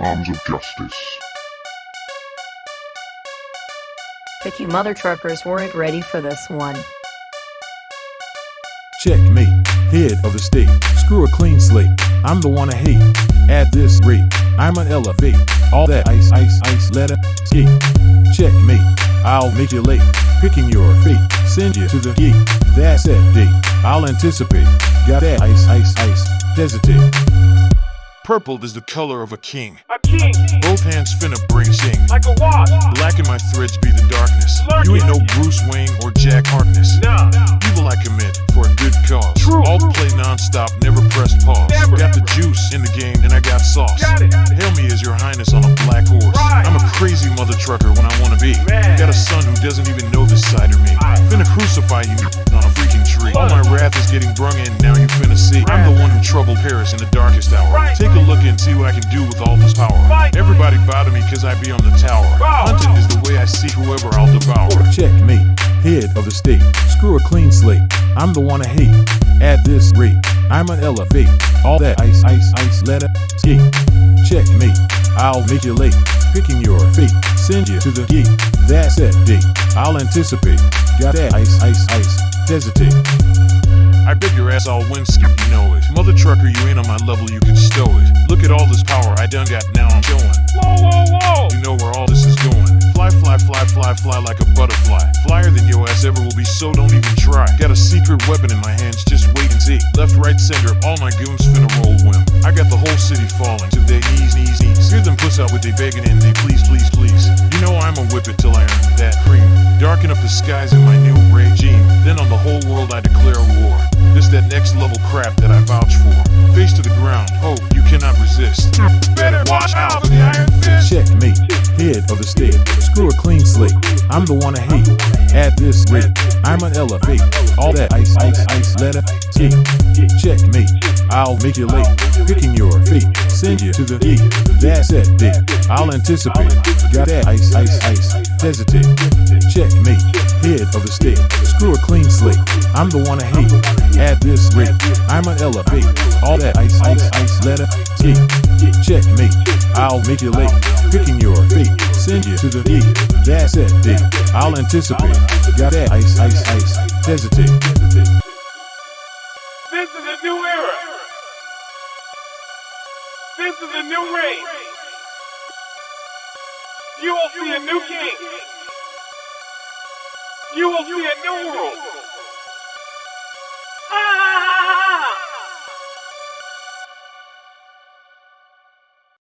Arms of Justice. But you mother truckers weren't ready for this one. Checkmate, head of the state. Screw a clean slate. I'm the one I hate. At this rate, I'm an elevate. All that ice, ice, ice, let it skate. Checkmate, I'll make you late. Picking your fate, send you to the gate. That's that date. I'll anticipate. Got that ice, ice, ice. Hesitate. Purple is the color of a king. King, Both hands finna bring sing. like a wasp. Black in my threads be the darkness. Lurking. You ain't no Bruce Wayne or Jack Harkness. Nah, Evil I commit for a good cause. True. All play non-stop, never press pause. Never. Got the juice in the game and I got sauce. Got it. Hail me as your highness on a black horse. Right. I'm a crazy mother trucker when I wanna be. Man. Got a son who doesn't even know this side of me. Aye. Finna crucify you on a freaking tree. All my wrath is getting brung in, now you finna see. I'm the one who troubled Paris in the darkest hour. Right. Take a look and see what I can do with all this power. Right. Everybody bow to me cause I be on the tower. Wow. Hunting is the way I see whoever I'll devour. Checkmate, head of the state. Screw a clean slate. I'm the one I hate. At this rate, I'm an elevate. All that ice, ice, ice, let it skate. Checkmate, I'll make you late. Picking your fate, send you to the gate. That's that date. I'll anticipate. Got that ice, ice, ice. Hesitate. I bet your ass I'll you know it. Mother trucker, you ain't on my level, you can stow it. Look at all this power I done got, now I'm showing. whoa, whoa, whoa. You know where all this is going. Fly, fly, fly, fly, fly like a butterfly. Flyer than your ass ever will be, so don't even try. Got a secret weapon in my hands, just wait and see. Left, right, center, all my goons finna roll whim. I got the whole city falling to their knees, knees, knees. Hear them puss out with they begging and they please, please, please. You know I'ma whip it till I earn that cream. Darken up the skies in my new regime. Then on the Screw a clean slate. I'm the one I hate. At this rate, I'm an elevate. All that ice, ice, ice, let it. Checkmate, I'll make you late. Picking your fate, send you to the gate. That's it, date. I'll anticipate. Got that ice, ice, ice. Hesitate. Checkmate, head of the state. Screw a clean slate. I'm the one I hate. At this rate, I'm an elevate. All that ice, ice, ice, let it. Checkmate, I'll make you late. Picking your fate, send you to the. That's it, date. I'll anticipate. Got that ice, ice, ice. Hesitate. This is a new era. This is a new reign. You will see a new king. You will see a new world.